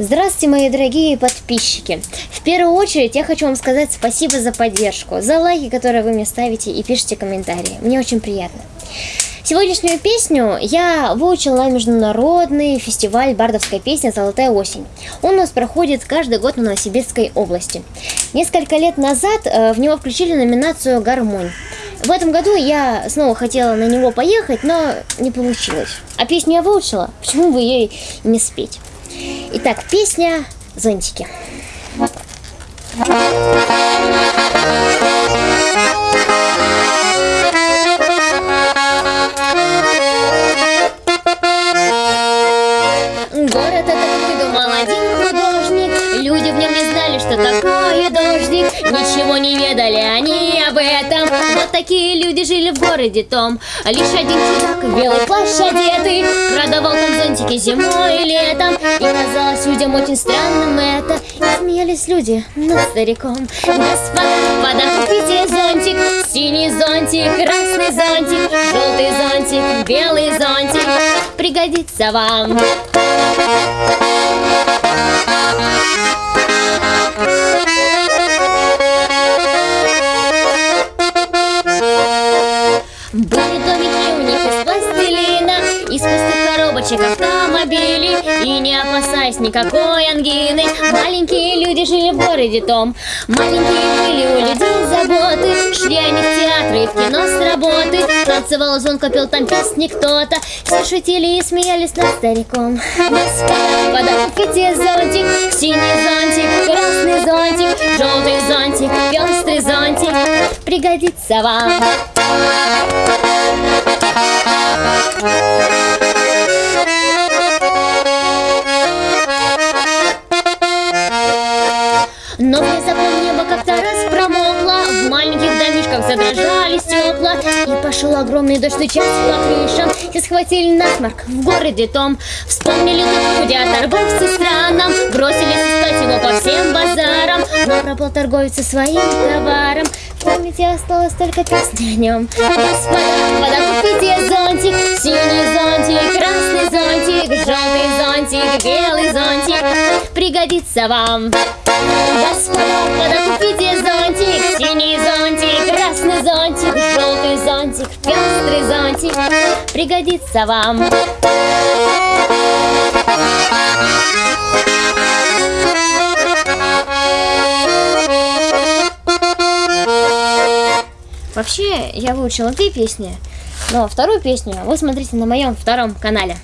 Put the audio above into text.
Здравствуйте, мои дорогие подписчики! В первую очередь я хочу вам сказать спасибо за поддержку, за лайки, которые вы мне ставите и пишите комментарии. Мне очень приятно. Сегодняшнюю песню я выучил на международный фестиваль бардовской песни «Золотая осень». Он у нас проходит каждый год в Новосибирской области. Несколько лет назад э, в него включили номинацию «Гармонь». В этом году я снова хотела на него поехать, но не получилось. А песню я выучила, почему бы ей не спеть? Итак, песня «Зонтики». Город этот выдумал один художник Люди в нем не знали, что такое Ничего не ведали они об этом. Вот такие люди жили в городе том. Лишь один чудак в белый плащ одетый Продавал там зонтики зимой и летом. И казалось людям очень странным это. И смеялись люди над стариком. Господа, вода, купите зонтик Синий зонтик, красный зонтик Желтый зонтик, белый зонтик. Пригодится вам были домики у них из пластилина Из пустых коробочек автомобилей. И не опасаясь никакой ангины Маленькие люди жили в городе том. Маленькие были у людей заботы Шли они в театры и в кино с работы. Танцевал звонко, пел там песни кто-то. Все шутили и смеялись над стариком. Господа, купите зонтик Синий зонтик, красный зонтик Желтый зонтик, пестрый зонтик. Пригодится вам но внезапно небо как-то раз промокло В маленьких домишках задрожали стекла И пошел огромный дождь стучать по крышам И схватили насморк в городе том. Вспомнили о торговце странном Бросились искать его по всем базарам Но пропал торговец своим товаром. В памяти осталось только песня о нем Господа, вода, купите зонтик Синий зонтик, красный зонтик Желтый зонтик, белый зонтик. Пригодится вам Господа, купите Синий зонтик, красный зонтик Желтый зонтик, пестрый зонтик Пригодится вам Вообще, я выучила две песни, но вторую песню вы смотрите на моем втором канале.